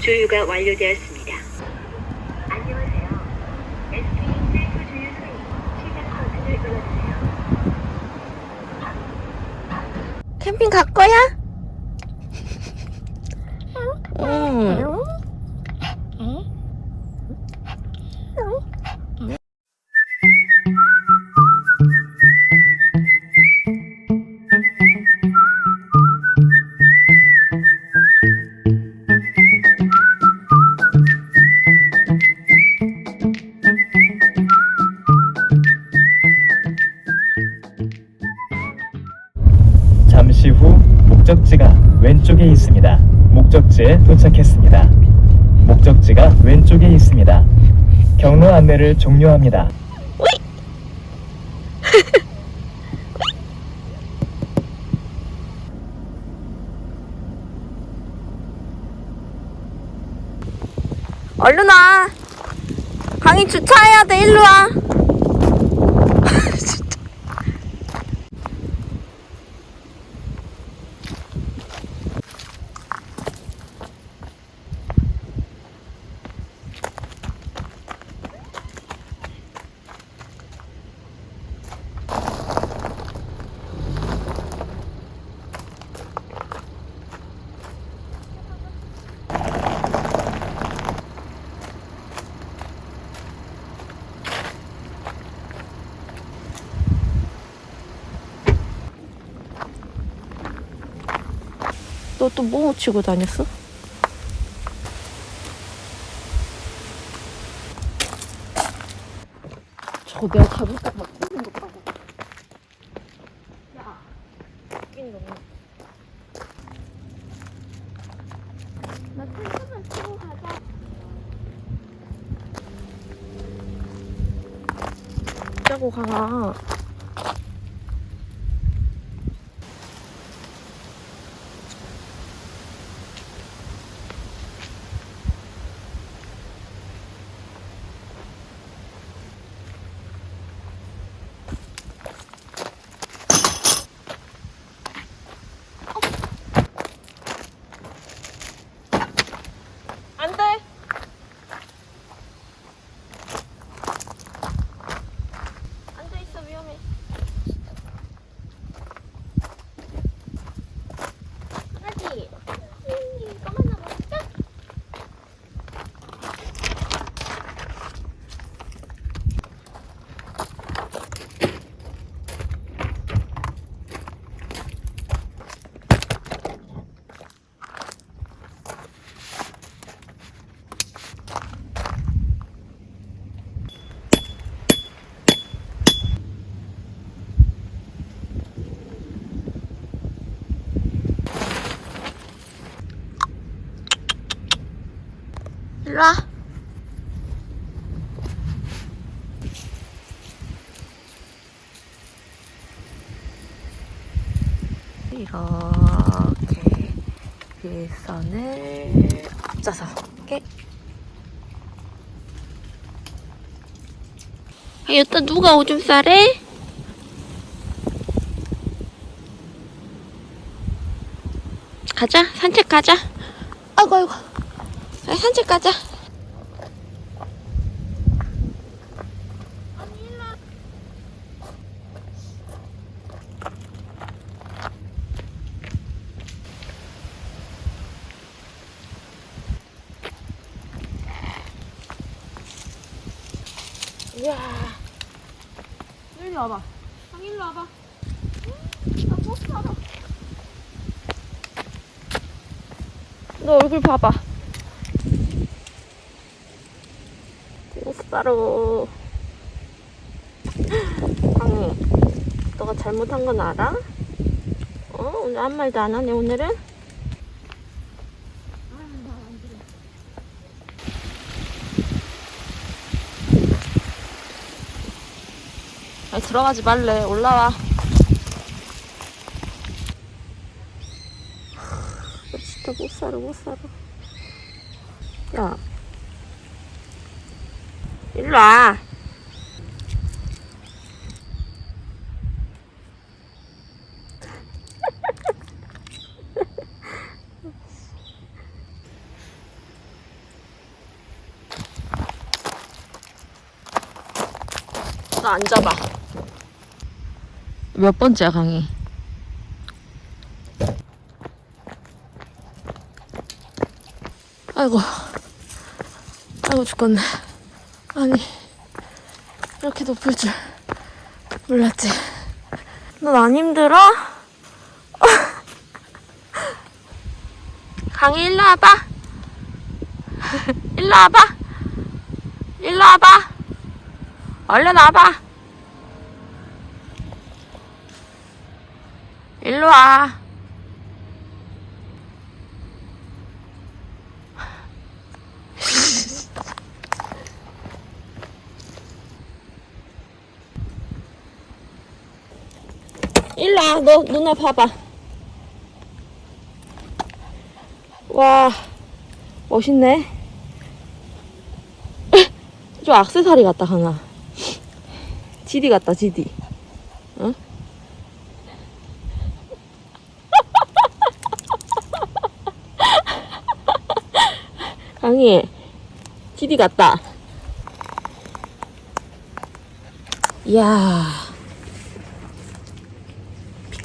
주유가 완료되었습니다. 안녕하세요. SK 셀프 수행 시작 버튼을 눌러주세요. 캠핑 갈 거야? 목적지가 왼쪽에 있습니다. 목적지에 도착했습니다. 목적지가 왼쪽에 있습니다. 경로 안내를 종료합니다. 얼른 와. 강이 주차해야 돼. 일로 와. 너 또 뭐 치고 다녔어? 저거 내가 가볼까 봐 끄는 거 봐봐. 야, 웃긴 놈. 나 텐트만 치고 가자. 짜고 가라. 안 돼. 앉아 있어 위험해. 하지. 이거만 남았다. 일로 와. 이렇게 일선을 앞서서 이렇게 아, 여기다 누가 오줌 싸래? 가자 산책 가자 아이고 아이고 아, 산책 가자. 이야. 일로 와봐. 형 일로 와봐. 나못 살아. 너 얼굴 봐봐. 못 살아. 강우, 너가 잘못한 건 알아? 어? 오늘 아무 말도 안 하네, 오늘은? 아니, 들어가지 말래. 올라와. 나 진짜 못 살아, 못 살아. 야. 일로와. 나 안 잡아 몇 번째야 강의? 아이고. 아이고 죽겠네. 아니, 이렇게 높을 줄 몰랐지. 넌 안 힘들어? 강희 일로 와봐. 일로 와봐. 일로 와봐. 얼른 와봐. 일로 와. 일로 와. 너 누나 봐봐. 와, 멋있네. 좀 악세사리 같다, 강아. 지디 같다, 지디. 응? 강희, 지디 같다. 이야.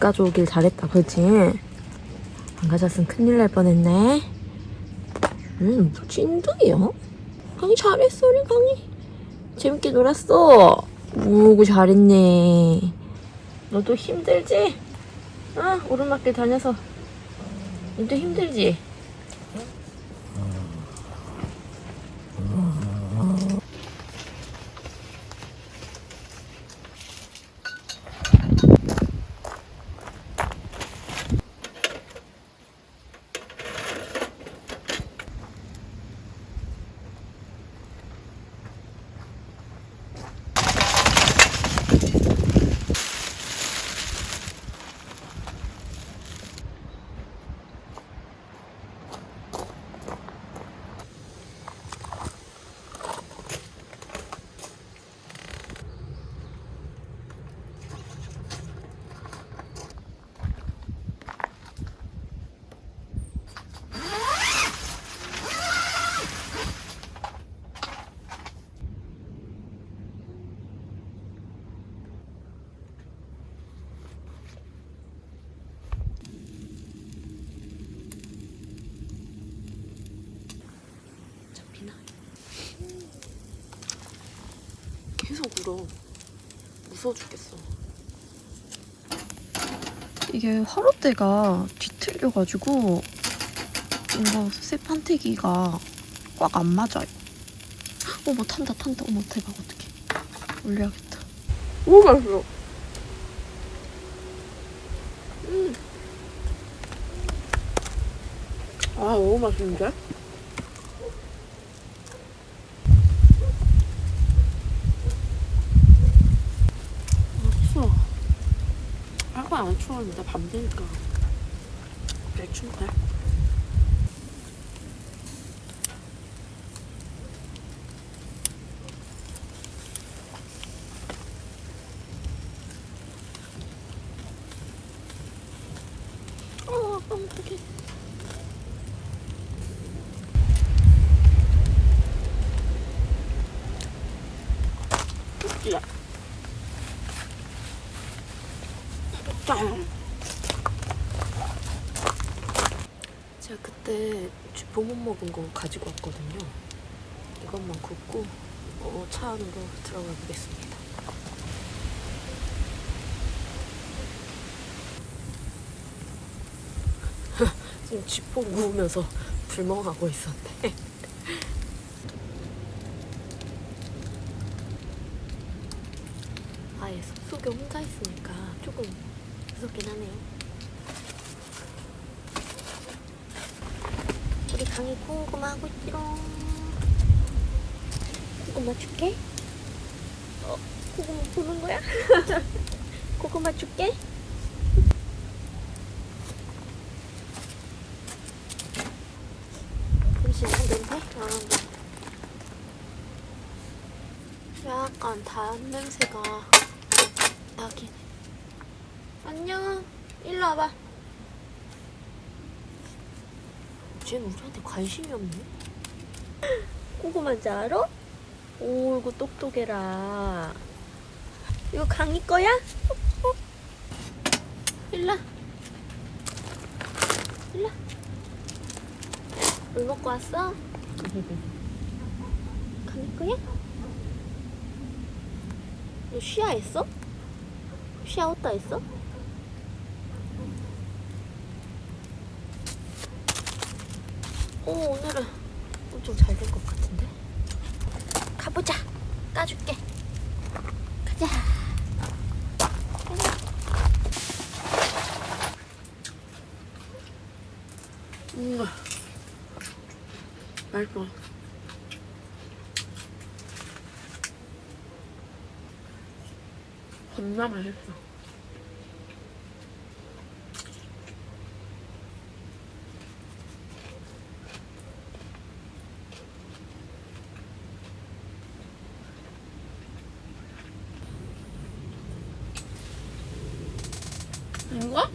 비 가져오길 잘했다, 그렇지? 안 가졌으면 큰일 날 뻔했네. 음, 찐득이야. 강희 잘했어, 우리 강희. 재밌게 놀았어. 오구 잘했네. 너도 힘들지? 어? 오르막길 다녀서. 너도 힘들지? 잡히나? 계속 울어. 무서워 죽겠어. 이게 화롯대가 뒤틀려가지고 이거 새 판때기가 꽉 안 맞아요. 어머 탄다 탄다 어머 대박 어떡해 올려야겠다. 오 맛있어. 음. 아 너무 맛있는데? 아 추워. 추웠는데 밤 되니까 내 춥네. 어, 깜짝이야. 웃기야. 짠. 제가 그때 쥐포 못 먹은 거 가지고 왔거든요. 이것만 굽고 어, 차 안으로 들어가 보겠습니다. 지금 쥐포 구우면서 불멍하고 있었네. 아예 숲속에 혼자 있으니까 조금 무섭긴 하네요. 우리 강이 고구마 하고 있지롱. 고구마 줄게. 어, 고구마 보는 거야? 고구마 줄게. 잠시만 냄새? 아, 약간 단 냄새가 나긴 해. 안녕. 일로 와봐. 쟤는 우리한테 관심이 없네. 고구마인지 알아? 오, 이거 똑똑해라. 이거 강이 거야? 어? 일라. 일라. 물 먹고 왔어? 강이 거야? 너 쉬야 했어? 쉬야 왔다 했어? 오 오늘은 엄청 잘된것 같은데? 가보자. 까줄게. 가자. 음, 맛있어. 겁나 맛있어. 이거?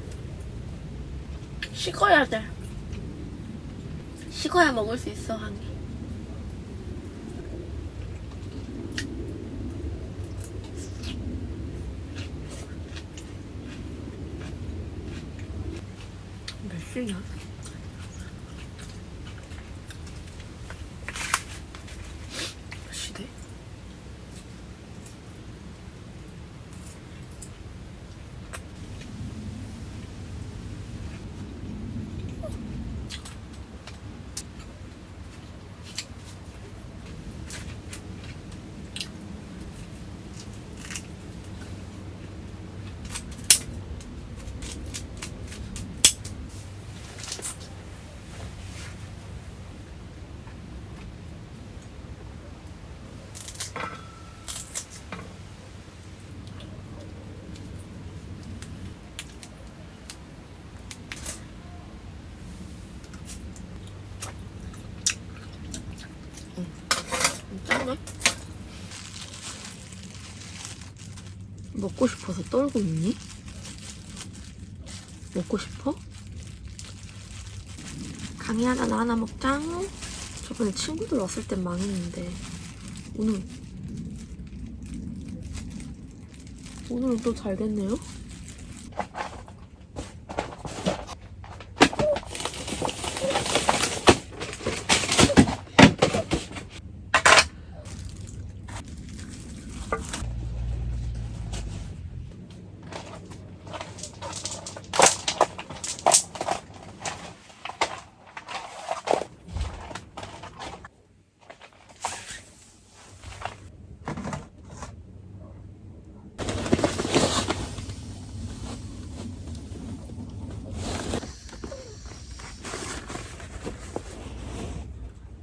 식어야 돼. 식어야 먹을 수 있어, 한개. 몇 시냐? 몇 시대? 짠네. 싶어서 떨고 있니? 먹고 싶어? 강이 하나 나 하나 먹자. 저번에 친구들 왔을 땐 망했는데 오늘 오늘은 또 잘 됐네요.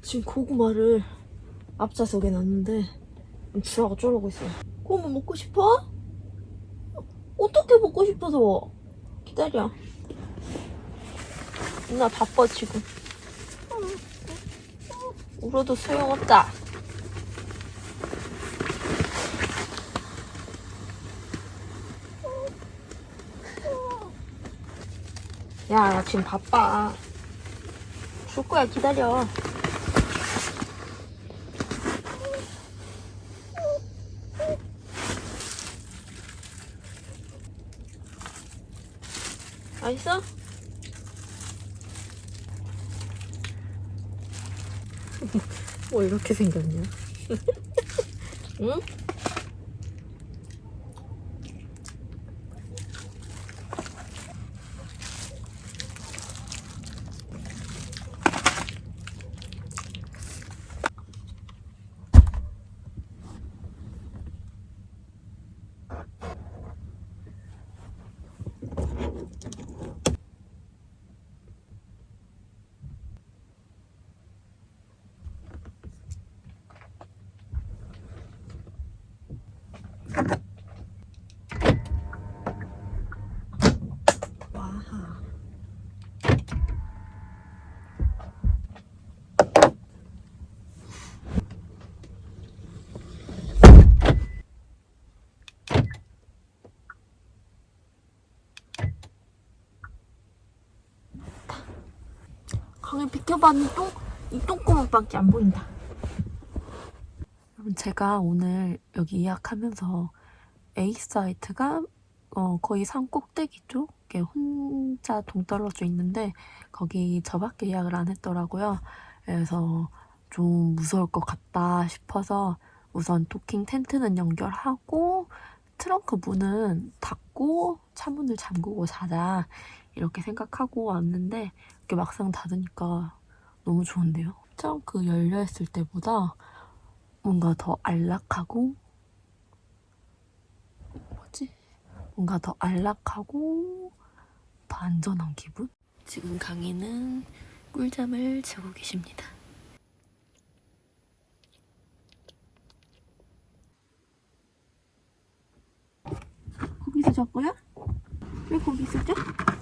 지금 고구마를 앞좌석에 놨는데 주아가 쫄르고 있어요. 고구마 먹고 싶어? 어떻게 먹고 싶어서? 기다려. 누나 바빠 지금. 울어도 소용없다. 야, 나 지금 바빠. 줄 거야, 기다려. 맛있어? 뭐 이렇게 생겼냐? 응? 와하. 이 똥, 이 똥구멍밖에 안 보인다. 여러분, 제가 오늘 여기 예약하면서 A 사이트가 어, 거의 산 꼭대기 쪽에 혼자 동떨어져 있는데 거기 저밖에 예약을 안 했더라고요. 그래서 좀 무서울 것 같다 싶어서 우선 도킹 텐트는 연결하고 트렁크 문은 닫고 차문을 잠그고 자자 이렇게 생각하고 왔는데 이렇게 막상 닫으니까 너무 좋은데요. 트렁크 열려있을 때보다 뭔가 더 안락하고 뭐지? 뭔가 더 안락하고 더 안전한 기분? 지금 강희는 꿀잠을 자고 계십니다. 거기서 잤고요? 왜 자? 그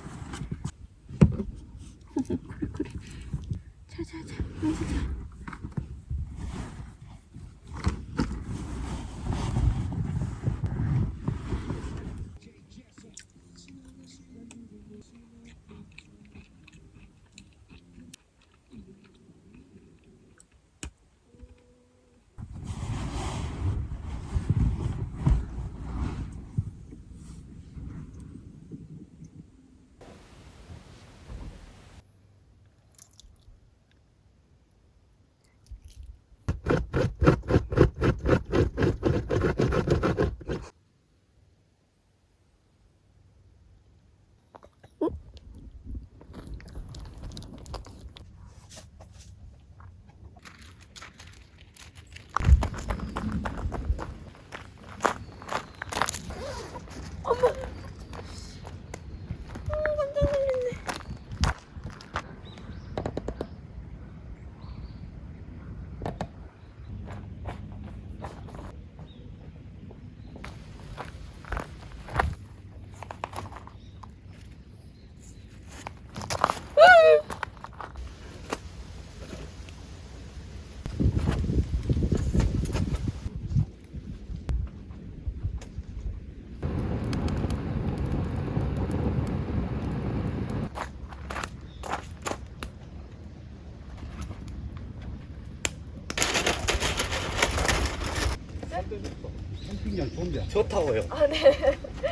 좋다고요.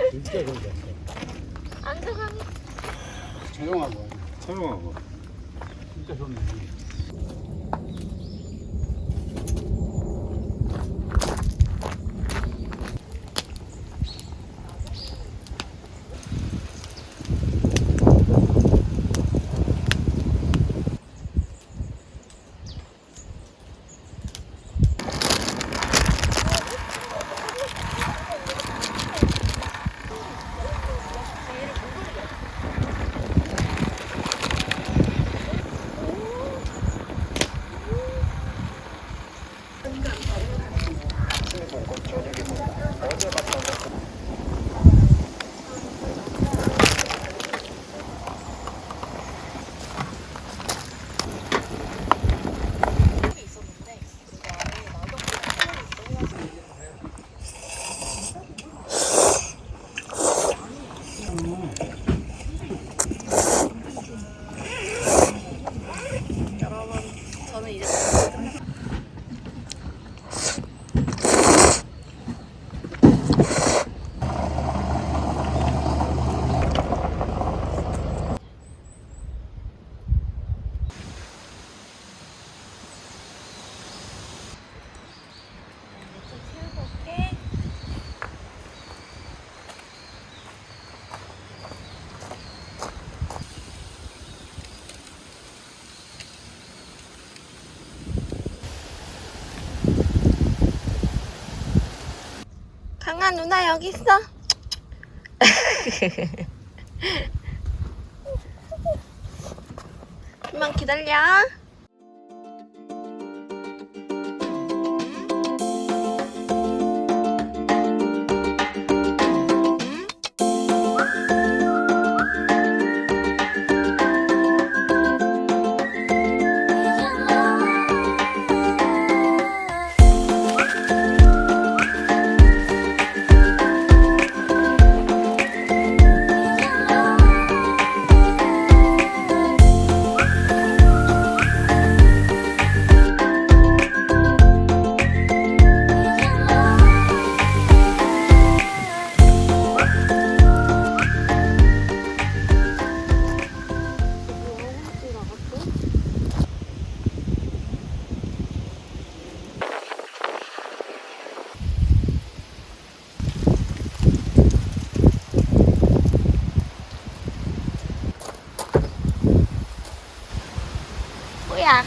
진짜 좋은데 안전하니 조용하고 조용하고. 진짜 좋네 강아 누나 여기 있어. 좀만 기다려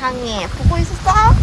강희 보고 있었어?